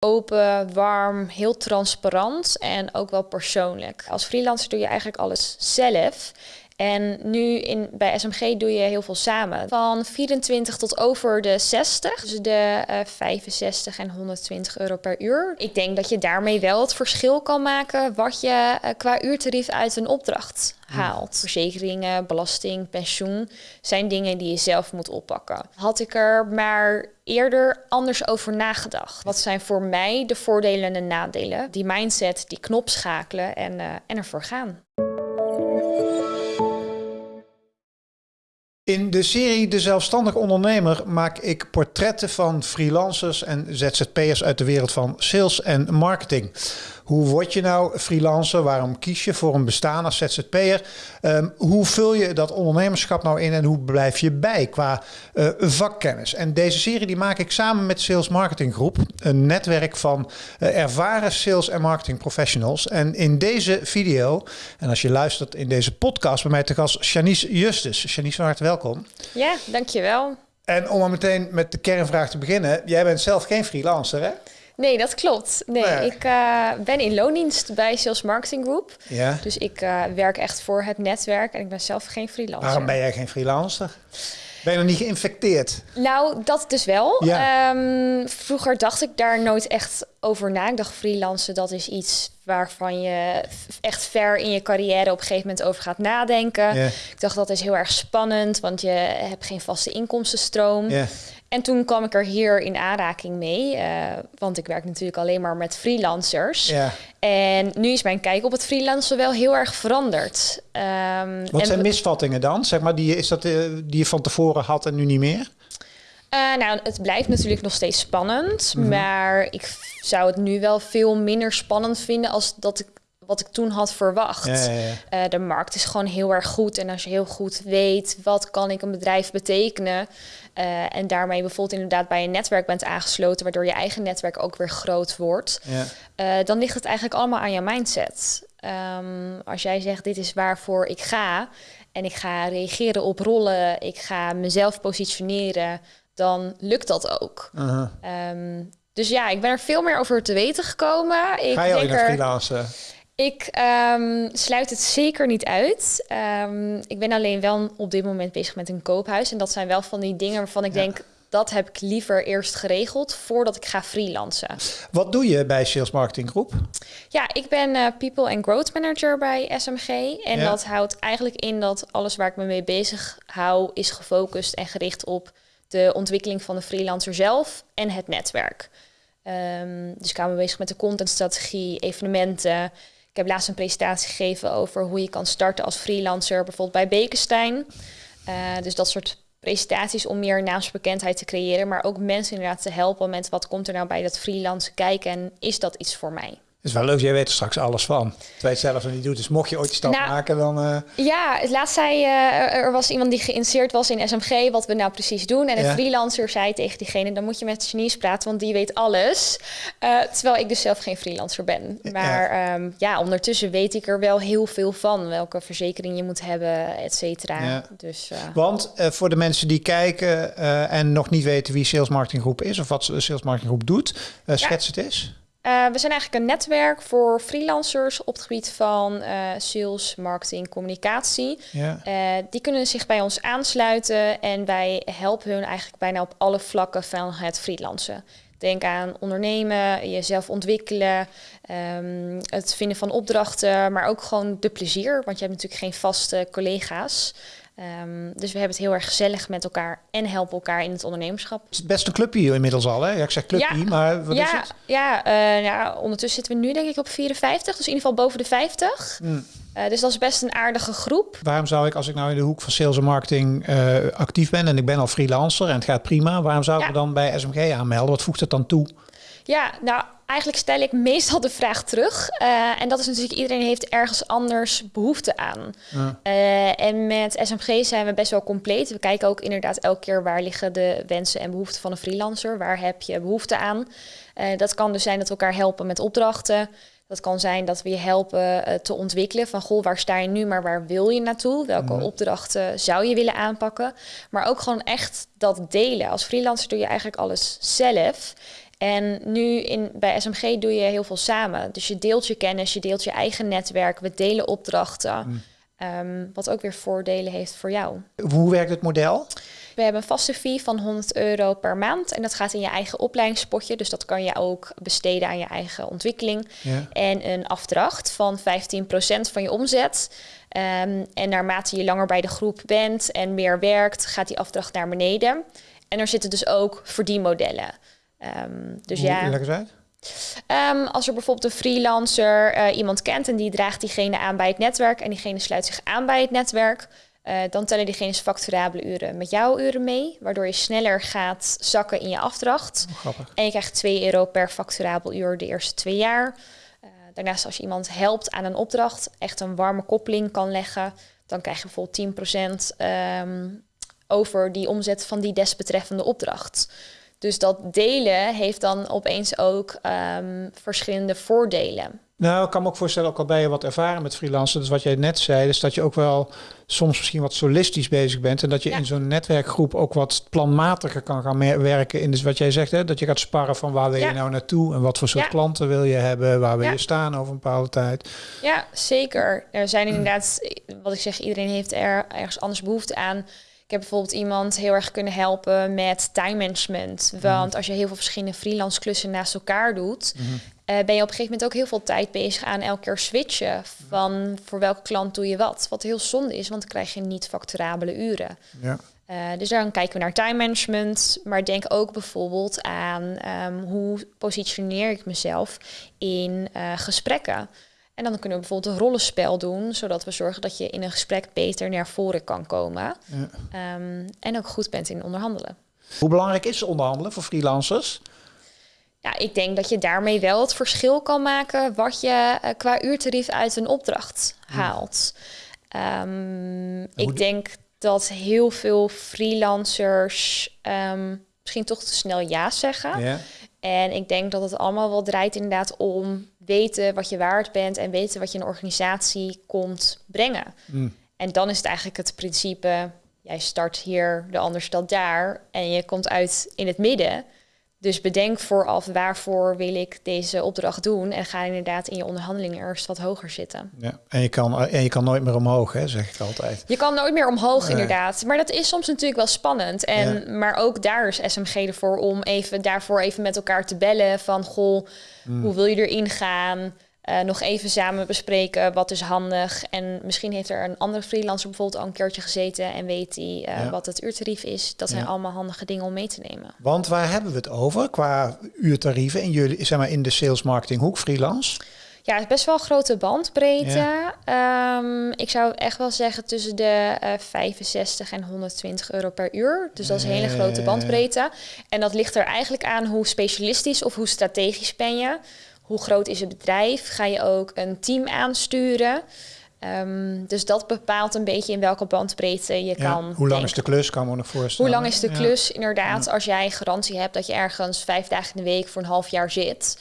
Open, warm, heel transparant en ook wel persoonlijk. Als freelancer doe je eigenlijk alles zelf. En nu in, bij SMG doe je heel veel samen. Van 24 tot over de 60. Dus de uh, 65 en 120 euro per uur. Ik denk dat je daarmee wel het verschil kan maken wat je uh, qua uurtarief uit een opdracht haalt. Verzekeringen, belasting, pensioen zijn dingen die je zelf moet oppakken. Had ik er maar eerder anders over nagedacht. Wat zijn voor mij de voordelen en de nadelen? Die mindset, die knop schakelen en, uh, en ervoor gaan. In de serie De Zelfstandig Ondernemer maak ik portretten van freelancers en ZZP'ers uit de wereld van sales en marketing. Hoe word je nou freelancer? Waarom kies je voor een bestaan als ZZP'er? Um, hoe vul je dat ondernemerschap nou in en hoe blijf je bij qua uh, vakkennis? En deze serie die maak ik samen met Sales Marketing Groep, een netwerk van uh, ervaren sales en marketing professionals. En in deze video, en als je luistert in deze podcast, bij mij te gast Janice Justus. Janice, hart welkom. Ja, dankjewel. En om maar meteen met de kernvraag te beginnen. Jij bent zelf geen freelancer, hè? Nee, dat klopt. Nee, ik uh, ben in loondienst bij Sales Marketing Group. Ja. Dus ik uh, werk echt voor het netwerk en ik ben zelf geen freelancer. Waarom ben jij geen freelancer? Ben je nog niet geïnfecteerd? Nou, dat dus wel. Ja. Um, vroeger dacht ik daar nooit echt over na. Ik dacht freelancen, dat is iets waarvan je echt ver in je carrière op een gegeven moment over gaat nadenken. Yeah. Ik dacht dat is heel erg spannend, want je hebt geen vaste inkomstenstroom. Yeah. En toen kwam ik er hier in aanraking mee, uh, want ik werk natuurlijk alleen maar met freelancers. En nu is mijn kijk op het freelancen wel heel erg veranderd. Um, Wat zijn misvattingen dan? Zeg maar, die, is dat uh, die je van tevoren had en nu niet meer? Uh, nou, het blijft natuurlijk nog steeds spannend, mm -hmm. maar ik zou het nu wel veel minder spannend vinden als dat ik wat ik toen had verwacht. Ja, ja, ja. Uh, de markt is gewoon heel erg goed. En als je heel goed weet wat kan ik een bedrijf betekenen. Uh, en daarmee bijvoorbeeld inderdaad bij een netwerk bent aangesloten, waardoor je eigen netwerk ook weer groot wordt. Dan ligt het eigenlijk allemaal aan je mindset. Um, als jij zegt dit is waarvoor ik ga en ik ga reageren op rollen, ik ga mezelf positioneren, dan lukt dat ook. -huh. Um, dus ja, ik ben er veel meer over te weten gekomen. Ik ga je naar freelancen? Ik um, sluit het zeker niet uit. Um, ik ben alleen wel op dit moment bezig met een koophuis. En dat zijn wel van die dingen waarvan ik ja. denk... dat heb ik liever eerst geregeld voordat ik ga freelancen. Wat doe je bij Sales Marketing Groep? Ja, ik ben uh, People and Growth Manager bij SMG. En ja. dat houdt eigenlijk in dat alles waar ik me mee bezig hou... is gefocust en gericht op de ontwikkeling van de freelancer zelf en het netwerk. Um, dus ik hou me bezig met de contentstrategie, evenementen... Ik heb laatst een presentatie gegeven over hoe je kan starten als freelancer, bijvoorbeeld bij Bekenstein. Uh, dus dat soort presentaties om meer naamsbekendheid te creëren, maar ook mensen inderdaad te helpen met wat komt er nou bij dat freelance kijken en is dat iets voor mij? Is wel leuk, jij weet er straks alles van. Terwijl je het zelf nog niet doet. Dus mocht je ooit die stap nou, maken, dan... Uh... Ja, laatst zei uh, er was iemand die geïnteresseerd was in SMG, wat we nou precies doen. En een ja. freelancer zei tegen diegene, dan moet je met Janice praten, want die weet alles. Uh, terwijl ik dus zelf geen freelancer ben. Maar ja. Um, ja. ondertussen weet ik er wel heel veel van. Welke verzekering je moet hebben, et cetera. Ja. Dus, want voor de mensen die kijken en nog niet weten wie Sales Marketing Groep is, of wat Sales Marketing Groep doet, schets het eens. Uh, we zijn eigenlijk een netwerk voor freelancers op het gebied van uh, sales, marketing, communicatie. Ja. Uh, die kunnen zich bij ons aansluiten en wij helpen hun eigenlijk bijna op alle vlakken van het freelancen. Denk aan ondernemen, jezelf ontwikkelen, um, het vinden van opdrachten, maar ook gewoon de plezier. Want je hebt natuurlijk geen vaste collega's. Um, dus we hebben het heel erg gezellig met elkaar en helpen elkaar in het ondernemerschap. Het is best een clubje inmiddels al, hè? Ja, ik zeg clubje, ja, maar wat ja, is het? Ja, uh, ja, ondertussen zitten we nu denk ik op 54, dus in ieder geval boven de 50. Mm. Uh, dus dat is best een aardige groep. Waarom zou ik, als ik nou in de hoek van sales en marketing uh, actief ben en ik ben al freelancer en het gaat prima, waarom zou ik me dan bij SMG aanmelden? Wat voegt het dan toe? Ja, nou eigenlijk stel ik meestal de vraag terug. Uh, en dat is natuurlijk, iedereen heeft ergens anders behoefte aan. Ja. Uh, en met SMG zijn we best wel compleet. We kijken ook inderdaad elke keer waar liggen de wensen en behoeften van een freelancer. Waar heb je behoefte aan? Uh, dat kan dus zijn dat we elkaar helpen met opdrachten. Dat kan zijn dat we je helpen te ontwikkelen van goh, waar sta je nu, maar waar wil je naartoe? Welke opdrachten zou je willen aanpakken? Maar ook gewoon echt dat delen. Als freelancer doe je eigenlijk alles zelf. En nu in, bij SMG doe je heel veel samen. Dus je deelt je kennis, je deelt je eigen netwerk, we delen opdrachten. Mm. Ehm, wat ook weer voordelen heeft voor jou. Hoe werkt het model? We hebben een vaste fee van 100 euro per maand. En dat gaat in je eigen opleidingspotje. Dus dat kan je ook besteden aan je eigen ontwikkeling. Ja. En een afdracht van 15% van je omzet. Um, en naarmate je langer bij de groep bent en meer werkt, gaat die afdracht naar beneden. En er zitten dus ook verdienmodellen. Um, dus Hoe, ja. Leg uit. Um, als er bijvoorbeeld een freelancer uh, iemand kent en die draagt diegene aan bij het netwerk en diegene sluit zich aan bij het netwerk, uh, dan tellen diegene's facturabele uren met jouw uren mee, waardoor je sneller gaat zakken in je afdracht. Oh, en je krijgt 2 euro per facturabel uur de eerste twee jaar. Uh, daarnaast als je iemand helpt aan een opdracht, echt een warme koppeling kan leggen, dan krijg je bijvoorbeeld 10% um, ehm, over die omzet van die desbetreffende opdracht. Dus dat delen heeft dan opeens ook um, verschillende voordelen. Nou, ik kan me ook voorstellen, ook al ben je wat ervaren met freelancen, dus wat jij net zei, is dat je ook wel soms misschien wat solistisch bezig bent en dat je in zo'n netwerkgroep ook wat planmatiger kan gaan werken in dus wat jij zegt, hè, dat je gaat sparren van waar wil je nou naartoe en wat voor soort klanten wil je hebben, waar wil je staan over een bepaalde tijd. Ja, zeker. Er zijn inderdaad, wat ik zeg, iedereen heeft er ergens anders behoefte aan. Ik heb bijvoorbeeld iemand heel erg kunnen helpen met time management. Want mhm. als je heel veel verschillende freelance klussen naast elkaar doet, mhm. Eh, ben je op een gegeven moment ook heel veel tijd bezig aan elke keer switchen van voor welke klant doe je wat. Wat heel zonde is, want dan krijg je niet facturabele uren. Ja. Uh, dus dan kijken we naar time management, maar denk ook bijvoorbeeld aan um, hoe positioneer ik mezelf in uh, gesprekken. En dan kunnen we bijvoorbeeld een rollenspel doen, zodat we zorgen dat je in een gesprek beter naar voren kan komen. Ja. Um, en ook goed bent in onderhandelen. Hoe belangrijk is onderhandelen voor freelancers? Ja, ik denk dat je daarmee wel het verschil kan maken wat je uh, qua uurtarief uit een opdracht haalt. Um, ik denk dat heel veel freelancers um, misschien toch te snel ja zeggen. Ja. En ik denk dat het allemaal wel draait inderdaad om weten wat je waard bent en weten wat je een organisatie komt brengen. Mm. En dan is het eigenlijk het principe, jij start hier, de ander stelt daar en je komt uit in het midden. Dus bedenk vooraf waarvoor wil ik deze opdracht doen en ga inderdaad in je onderhandelingen eerst wat hoger zitten. Ja, en je kan, en je kan nooit meer omhoog, hè, zeg ik altijd. Je kan nooit meer omhoog, inderdaad. Maar dat is soms natuurlijk wel spannend. En, Maar ook daar is SMG ervoor om even daarvoor even met elkaar te bellen van goh, hmm. hoe wil je erin gaan? Uh, nog even samen bespreken wat is handig. En misschien heeft er een andere freelancer bijvoorbeeld al een keertje gezeten en weet hij uh, wat het uurtarief is. Dat zijn allemaal handige dingen om mee te nemen. Want waar hebben we het over qua uurtarieven in jullie, zeg maar in de sales marketing hoek freelance? Ja, het is best wel een grote bandbreedte. Um, ik zou echt wel zeggen tussen de uh, eh, 65 en 120 euro per uur. Dus dat is een hele grote bandbreedte. En dat ligt er eigenlijk aan hoe specialistisch of hoe strategisch ben je hoe groot is het bedrijf? Ga je ook een team aansturen? Um, dus dat bepaalt een beetje in welke bandbreedte je kan. Hoe lang is de klus, kan me nog voorstellen. Hoe lang is de klus, inderdaad. Als jij garantie hebt dat je ergens vijf dagen in de week voor een half jaar zit,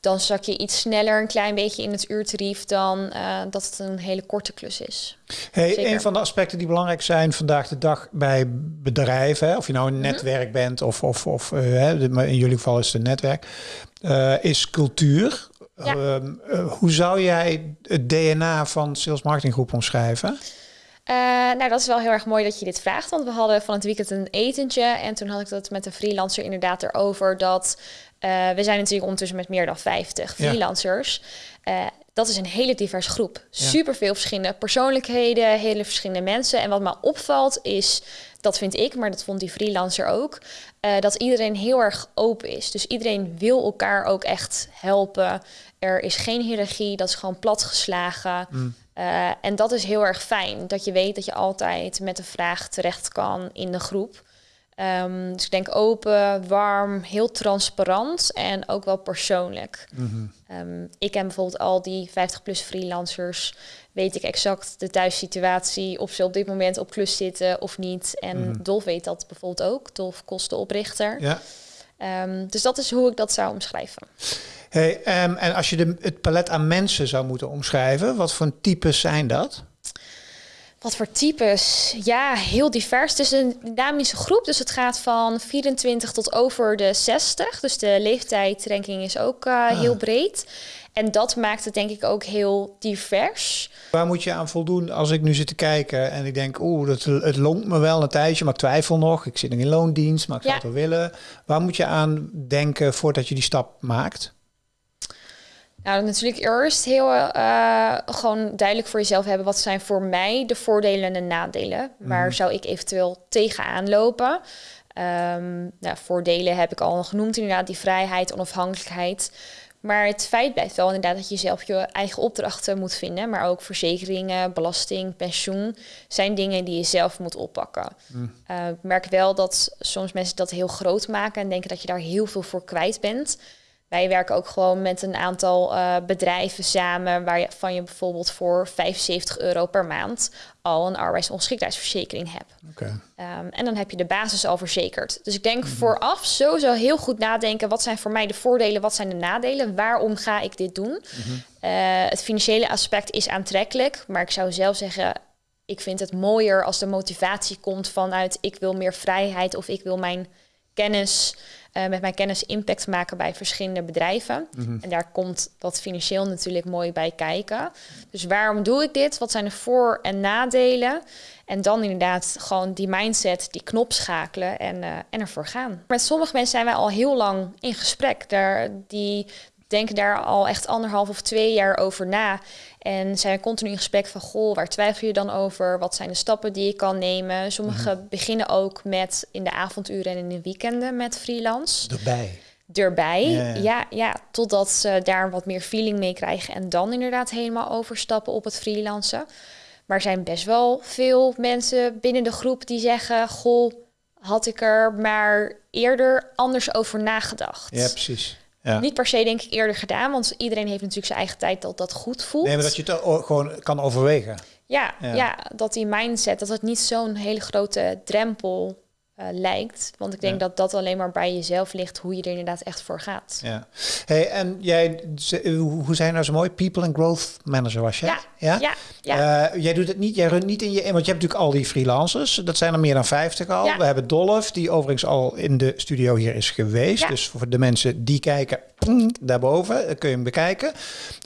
dan zak je iets sneller een klein beetje in het uurtarief dan uh, dat het een hele korte klus is. Hey, een van de aspecten die belangrijk zijn vandaag de dag bij bedrijven, of je nou een mhm. netwerk bent of, of, of uh, in jullie geval is het een netwerk, uh, is cultuur. Ehm, eh, hoe zou jij het DNA van Sales Marketing Groep omschrijven? Uh, nou, dat is wel heel erg mooi dat je dit vraagt. Want we hadden van het weekend een etentje. En toen had ik dat met een freelancer inderdaad erover. Dat uh, we zijn natuurlijk ondertussen met meer dan 50 freelancers. Ja. dat is een hele diverse groep. Super veel verschillende persoonlijkheden, hele verschillende mensen. En wat me opvalt is, dat vind ik, maar dat vond die freelancer ook, dat iedereen heel erg open is. Dus iedereen wil elkaar ook echt helpen. Er is geen hiërarchie, dat is gewoon platgeslagen. Mm. Uh, en dat is heel erg fijn, dat je weet dat je altijd met een vraag terecht kan in de groep. Um, dus ik denk open, warm, heel transparant en ook wel persoonlijk. Mm um, ik ken bijvoorbeeld al die 50-plus freelancers. Weet ik exact de thuissituatie, of ze op dit moment op klus zitten of niet. En mm Dolf weet dat bijvoorbeeld ook. Dolf kostenoprichter. Ja. Um, dus dat is hoe ik dat zou omschrijven. Hey, en als je de, het palet aan mensen zou moeten omschrijven, wat voor types zijn dat? Wat voor types? Ja, heel divers. Het is een dynamische groep, dus het gaat van 24 tot over de 60. Dus de leeftijdsranking is ook uh, heel breed. En dat maakt het denk ik ook heel divers. Waar moet je aan voldoen als ik nu zit te kijken en ik denk, oeh, het, het longt me wel een tijdje, maar ik twijfel nog. Ik zit nog in loondienst, maar ik zou het wel willen. Waar moet je aan denken voordat je die stap maakt? Nou, natuurlijk eerst heel uh, gewoon duidelijk voor jezelf hebben wat zijn voor mij de voordelen en de nadelen. Waar mhm. zou ik eventueel tegenaan lopen? Um, nou, voordelen heb ik al genoemd, inderdaad, die vrijheid, onafhankelijkheid. Maar het feit blijft wel inderdaad dat je zelf je eigen opdrachten moet vinden. Maar ook verzekeringen, belasting, pensioen zijn dingen die je zelf moet oppakken. Mm. Uh, ik merk wel dat soms mensen dat heel groot maken en denken dat je daar heel veel voor kwijt bent. Wij werken ook gewoon met een aantal uh, bedrijven samen waarvan je bijvoorbeeld voor 75 euro per maand al een arbeidsongeschiktheidsverzekering hebt. Okay. Um, en dan heb je de basis al verzekerd. Dus ik denk mm vooraf sowieso heel goed nadenken. Wat zijn voor mij de voordelen, wat zijn de nadelen? Waarom ga ik dit doen? Mhm. Uh, het financiële aspect is aantrekkelijk, maar ik zou zelf zeggen, ik vind het mooier als de motivatie komt vanuit ik wil meer vrijheid of ik wil mijn kennis uh, met mijn kennis impact maken bij verschillende bedrijven. Mhm. En daar komt dat financieel natuurlijk mooi bij kijken. Dus waarom doe ik dit? Wat zijn de voor- en nadelen? En dan inderdaad gewoon die mindset, die knop schakelen en, uh, en ervoor gaan. Met sommige mensen zijn wij al heel lang in gesprek. Daar, die denken daar al echt anderhalf of twee jaar over na. En zijn continu in gesprek van, goh, waar twijfel je dan over? Wat zijn de stappen die je kan nemen? Sommigen mhm. beginnen ook met in de avonduren en in de weekenden met freelance. Erbij. Erbij, ja, ja, totdat ze daar wat meer feeling mee krijgen en dan inderdaad helemaal overstappen op het freelancen. Maar er zijn best wel veel mensen binnen de groep die zeggen, goh, had ik er maar eerder anders over nagedacht. Ja, precies. Niet per se denk ik eerder gedaan, want iedereen heeft natuurlijk zijn eigen tijd dat dat goed voelt. Nee, maar dat je het gewoon kan overwegen. Ja, ja. dat die mindset, dat het niet zo'n hele grote drempel uh, lijkt. Want ik denk dat dat alleen maar bij jezelf ligt, hoe je er inderdaad echt voor gaat. Ja. Hey, en jij, hoe zijn nou zo mooi? People and Growth Manager was je? Ja. Ja. ja, ja. Uh, jij doet het niet, jij runt niet in je, want je hebt natuurlijk al die freelancers. Dat zijn er meer dan 50 al. We hebben Dolph, die overigens al in de studio hier is geweest. Dus voor de mensen die kijken, mm, daarboven kun je hem bekijken.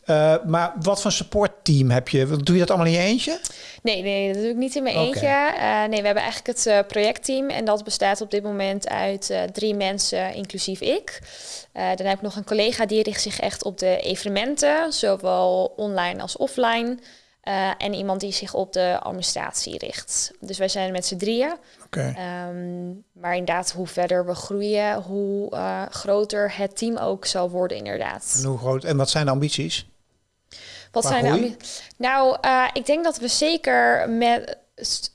Uh, maar wat voor supportteam heb je? Doe je dat allemaal in je eentje? Nee, nee, dat doe ik niet in mijn eentje. Uh, nee, we hebben eigenlijk het projectteam en dat bestaat op dit moment uit uh, drie mensen, inclusief ik. dan heb ik nog een collega die richt zich echt op de evenementen, zowel online als offline. en iemand die zich op de administratie richt. Dus wij zijn met z'n drieën. Okay. Um, maar inderdaad, hoe verder we groeien, hoe groter het team ook zal worden, inderdaad. En hoe groot? En wat zijn de ambities? Wat zijn nou? Nou, uh, ik denk dat we zeker met.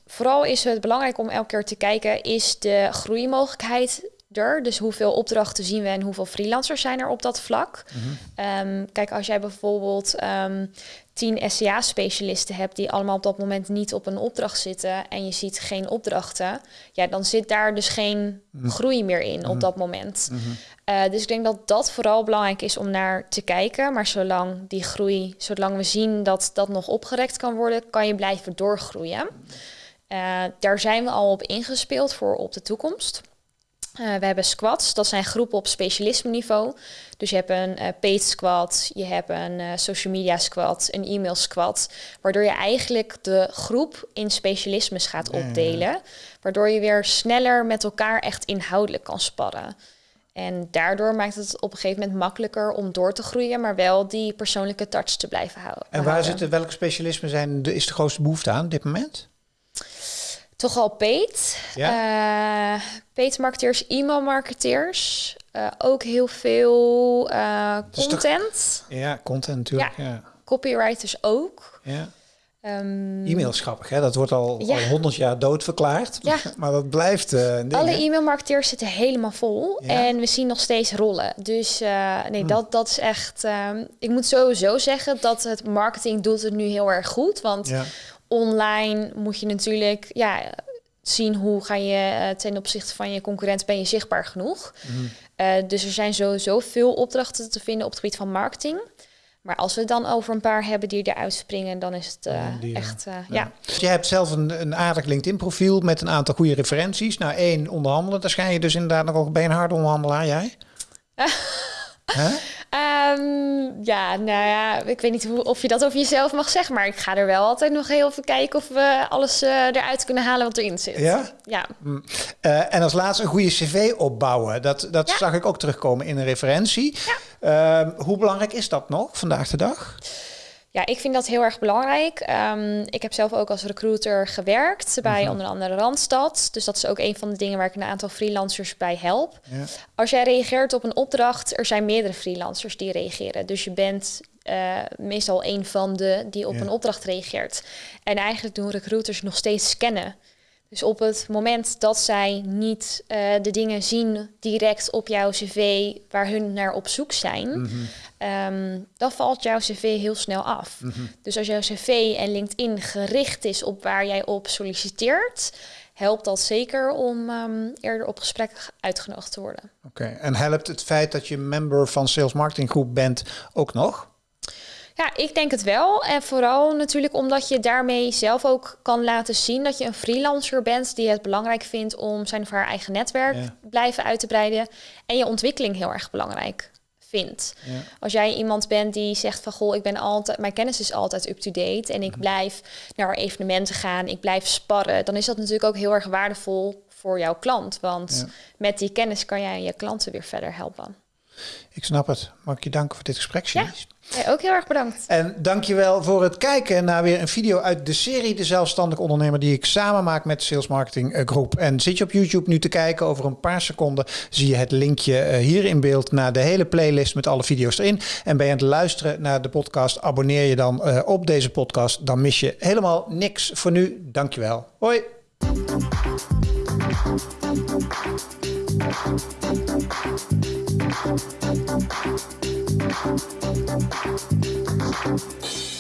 Vooral is het belangrijk om elke keer te kijken: is de groeimogelijkheid er? Dus hoeveel opdrachten zien we en hoeveel freelancers zijn er op dat vlak? Mm kijk, als jij bijvoorbeeld um, tien SCA-specialisten hebt die allemaal op dat moment niet op een opdracht zitten en je ziet geen opdrachten, ja, dan zit daar dus geen mhm. groei meer in op mhm. dat moment. Mhm. Eh, dus ik denk dat dat vooral belangrijk is om naar te kijken. Maar zolang die groei, zolang we zien dat dat nog opgerekt kan worden, kan je blijven doorgroeien. Uh, daar zijn we al op ingespeeld voor op de toekomst. Uh, we hebben squads, dat zijn groepen op specialisme niveau. Dus je hebt een uh, paid squad, je hebt een uh, social media squad, een e-mail squad. Waardoor je eigenlijk de groep in specialismes gaat opdelen. Waardoor je weer sneller met elkaar echt inhoudelijk kan sparren. En daardoor maakt het op een gegeven moment makkelijker om door te groeien, maar wel die persoonlijke touch te blijven houden. En waar zitten, welke specialismen zijn, de, is de grootste behoefte aan op dit moment? Toch al paid. Ja. Uh, paid marketeers, e-mail marketeers. Uh, ook heel veel uh, content. ja, content natuurlijk. Ja. ja. Copywriters ook. Ja. Um, e-mail is grappig, hè? Dat wordt al, ja. 100 jaar doodverklaard. Ja. maar dat blijft. Uh, Alle e-mailmarketeers zitten helemaal vol. En we zien nog steeds rollen. Dus nee, hmm. dat, dat is echt. Um, ik moet sowieso zeggen dat het marketing doet het nu heel erg goed. Want ja. Online moet je natuurlijk ja, zien hoe ga je uh, ten opzichte van je concurrent ben je zichtbaar genoeg. Hmm. dus er zijn sowieso veel opdrachten te vinden op het gebied van marketing. Maar als we het dan over een paar hebben die eruit springen, dan is het uh, echt, uh, ja. Dus je hebt zelf een, een aardig LinkedIn-profiel met een aantal goede referenties. Nou, één, onderhandelen. Daar schijn je dus inderdaad nog ook bij een harde onderhandelaar, jij? Um, ja, nou ja, ik weet niet hoe, of je dat over jezelf mag zeggen, maar ik ga er wel altijd nog heel even kijken of we alles uh, eruit kunnen halen wat erin zit. Ja? Ja. Mm. Uh, en als laatste een goede cv opbouwen. Dat, dat zag ik ook terugkomen in een referentie. Ja. Uh, hoe belangrijk is dat nog vandaag de dag? Ja, ik vind dat heel erg belangrijk. Um, ik heb zelf ook als recruiter gewerkt bij mhm. onder andere Randstad. Dus dat is ook een van de dingen waar ik een aantal freelancers bij help. Ja. Als jij reageert op een opdracht, er zijn meerdere freelancers die reageren. Dus je bent uh, meestal een van de die op een opdracht reageert. En eigenlijk doen recruiters nog steeds scannen. Dus op het moment dat zij niet uh, de dingen zien direct op jouw cv waar hun naar op zoek zijn, mm -hmm. um, dan valt jouw cv heel snel af. Mm -hmm. Dus als jouw cv en LinkedIn gericht is op waar jij op solliciteert, helpt dat zeker om um, eerder op gesprek uitgenodigd te worden. Oké, okay. en helpt het feit dat je member van Sales Marketing Groep bent ook nog? Ja, ik denk het wel. En vooral natuurlijk omdat je daarmee zelf ook kan laten zien dat je een freelancer bent die het belangrijk vindt om zijn of haar eigen netwerk ja. blijven uit te breiden. En je ontwikkeling heel erg belangrijk vindt. Ja. Als jij iemand bent die zegt van goh, ik ben altijd, mijn kennis is altijd up-to-date en ik mhm. blijf naar evenementen gaan, ik blijf sparren, dan is dat natuurlijk ook heel erg waardevol voor jouw klant. Want ja. met die kennis kan jij je klanten weer verder helpen. Ik snap het. Mag ik je danken voor dit gesprek, Ja, ja ook heel erg bedankt. En dankjewel voor het kijken naar weer een video uit de serie De Zelfstandig Ondernemer die ik samen maak met Sales Marketing eh, Groep. En zit je op YouTube nu te kijken, over een paar seconden zie je het linkje uh, hier in beeld naar de hele playlist met alle video's erin. En ben je aan het luisteren naar de podcast, abonneer je dan uh, op deze podcast. Dan mis je helemaal niks voor nu. Dankjewel. Hoi. Thank you.